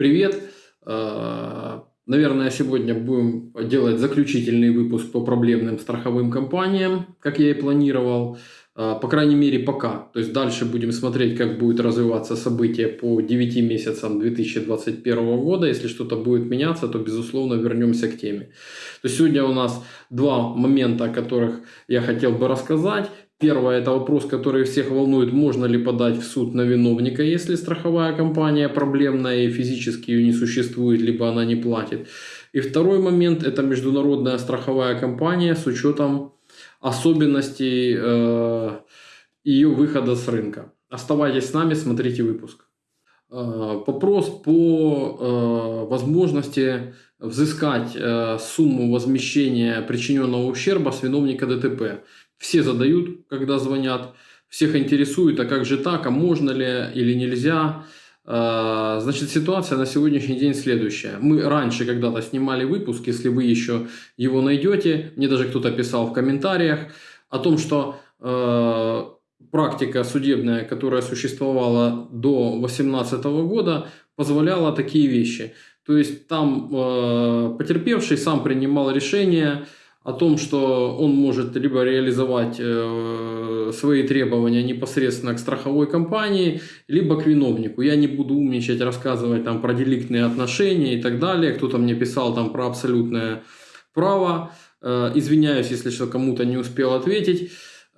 Привет! Э, наверное, сегодня будем делать заключительный выпуск по проблемным страховым компаниям, как я и планировал. Э, по крайней мере, пока. То есть дальше будем смотреть, как будет развиваться событие по 9 месяцам 2021 года. Если что-то будет меняться, то, безусловно, вернемся к теме. То есть сегодня у нас два момента, о которых я хотел бы рассказать. Первое – это вопрос, который всех волнует, можно ли подать в суд на виновника, если страховая компания проблемная и физически ее не существует, либо она не платит. И второй момент – это международная страховая компания с учетом особенностей э, ее выхода с рынка. Оставайтесь с нами, смотрите выпуск. Э, вопрос по э, возможности взыскать э, сумму возмещения причиненного ущерба с виновника ДТП. Все задают, когда звонят, всех интересует, а как же так, а можно ли или нельзя. А, значит, ситуация на сегодняшний день следующая. Мы раньше когда-то снимали выпуск, если вы еще его найдете, мне даже кто-то писал в комментариях, о том, что э, практика судебная, которая существовала до 2018 года, позволяла такие вещи. То есть там э, потерпевший сам принимал решение, о том, что он может либо реализовать э, свои требования непосредственно к страховой компании, либо к виновнику. Я не буду умничать, рассказывать там про деликтные отношения и так далее. Кто-то мне писал там про абсолютное право. Э, извиняюсь, если что кому-то не успел ответить.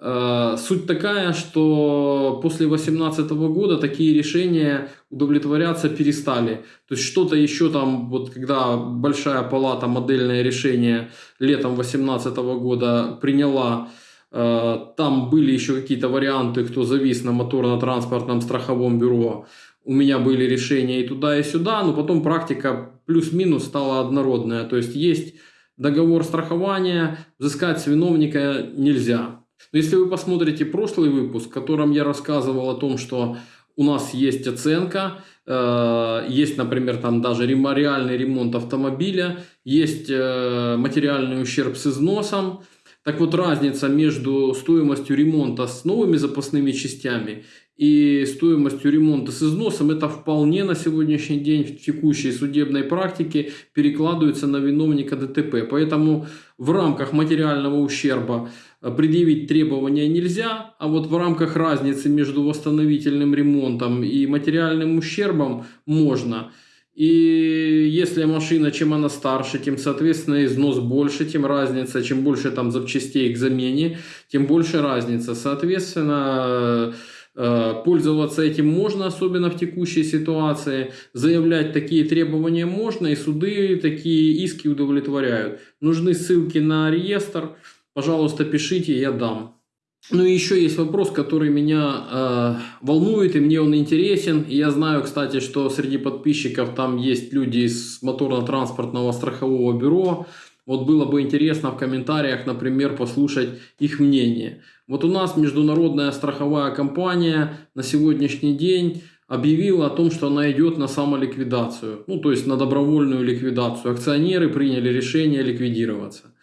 Э, суть такая, что после 2018 года такие решения удовлетворяться перестали. То есть что-то еще там, вот когда большая палата модельное решение летом 2018 года приняла, э, там были еще какие-то варианты, кто завис на моторно-транспортном страховом бюро. У меня были решения и туда, и сюда, но потом практика плюс-минус стала однородная. То есть есть договор страхования, взыскать с виновника нельзя. Если вы посмотрите прошлый выпуск, в котором я рассказывал о том, что у нас есть оценка, э, есть, например, там даже реальный ремонт автомобиля, есть э, материальный ущерб с износом, так вот разница между стоимостью ремонта с новыми запасными частями и стоимостью ремонта с износом, это вполне на сегодняшний день в текущей судебной практике перекладывается на виновника ДТП. Поэтому в рамках материального ущерба предъявить требования нельзя, а вот в рамках разницы между восстановительным ремонтом и материальным ущербом можно. И если машина, чем она старше, тем, соответственно, износ больше, тем разница. Чем больше там запчастей к замене, тем больше разница. Соответственно, э, пользоваться этим можно, особенно в текущей ситуации. Заявлять такие требования можно, и суды такие иски удовлетворяют. Нужны ссылки на реестр, пожалуйста, пишите, я дам. Ну и еще есть вопрос, который меня э, волнует, и мне он интересен. И я знаю, кстати, что среди подписчиков там есть люди из моторно-транспортного страхового бюро. Вот было бы интересно в комментариях, например, послушать их мнение. Вот у нас международная страховая компания на сегодняшний день объявила о том, что она идет на самоликвидацию, ну то есть на добровольную ликвидацию. Акционеры приняли решение ликвидироваться.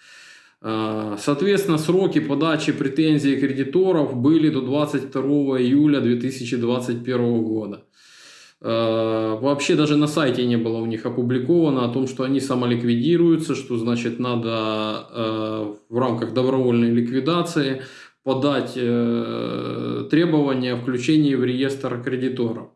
А, соответственно, сроки подачи претензий кредиторов были до 22 июля 2021 года. А, вообще даже на сайте не было у них опубликовано о том, что они самоликвидируются, что значит надо а, в рамках добровольной ликвидации подать э, требования о включении в реестр кредиторов.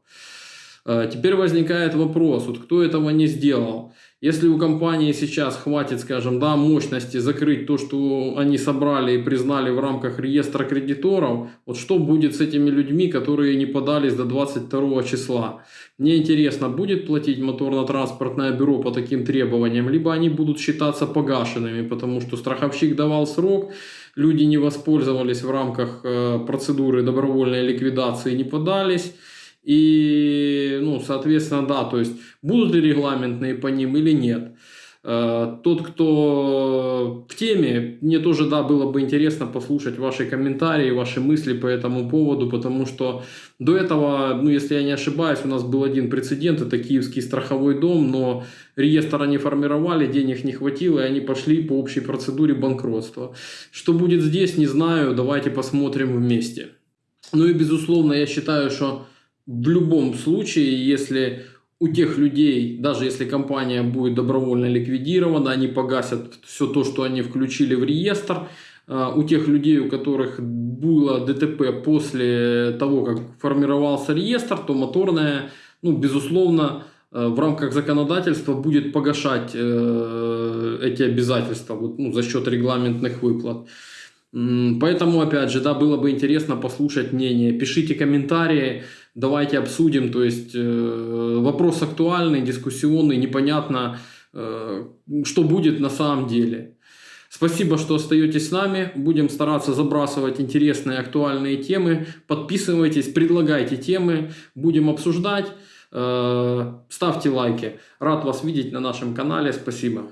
Теперь возникает вопрос, вот кто этого не сделал? Если у компании сейчас хватит, скажем, да, мощности закрыть то, что они собрали и признали в рамках реестра кредиторов, вот что будет с этими людьми, которые не подались до 22 числа? Мне интересно, будет платить моторно-транспортное бюро по таким требованиям, либо они будут считаться погашенными, потому что страховщик давал срок, люди не воспользовались в рамках э, процедуры добровольной ликвидации, не подались, и, ну, соответственно, да, то есть будут ли регламентные по ним или нет. Э, тот, кто в теме, мне тоже, да, было бы интересно послушать ваши комментарии, ваши мысли по этому поводу, потому что до этого, ну, если я не ошибаюсь, у нас был один прецедент, это Киевский страховой дом, но реестр они формировали, денег не хватило, и они пошли по общей процедуре банкротства. Что будет здесь, не знаю, давайте посмотрим вместе. Ну и, безусловно, я считаю, что в любом случае, если у тех людей, даже если компания будет добровольно ликвидирована, они погасят все то, что они включили в реестр. А, у тех людей, у которых было ДТП после того, как формировался реестр, то моторная, ну, безусловно, э, в рамках законодательства будет погашать э, эти обязательства вот, ну, за счет регламентных выплат. Поэтому, опять же, да, было бы интересно послушать мнение. Пишите комментарии, давайте обсудим. То есть э, вопрос актуальный, дискуссионный, непонятно, э, что будет на самом деле. Спасибо, что остаетесь с нами. Будем стараться забрасывать интересные актуальные темы. Подписывайтесь, предлагайте темы, будем обсуждать. Э, ставьте лайки. Рад вас видеть на нашем канале. Спасибо.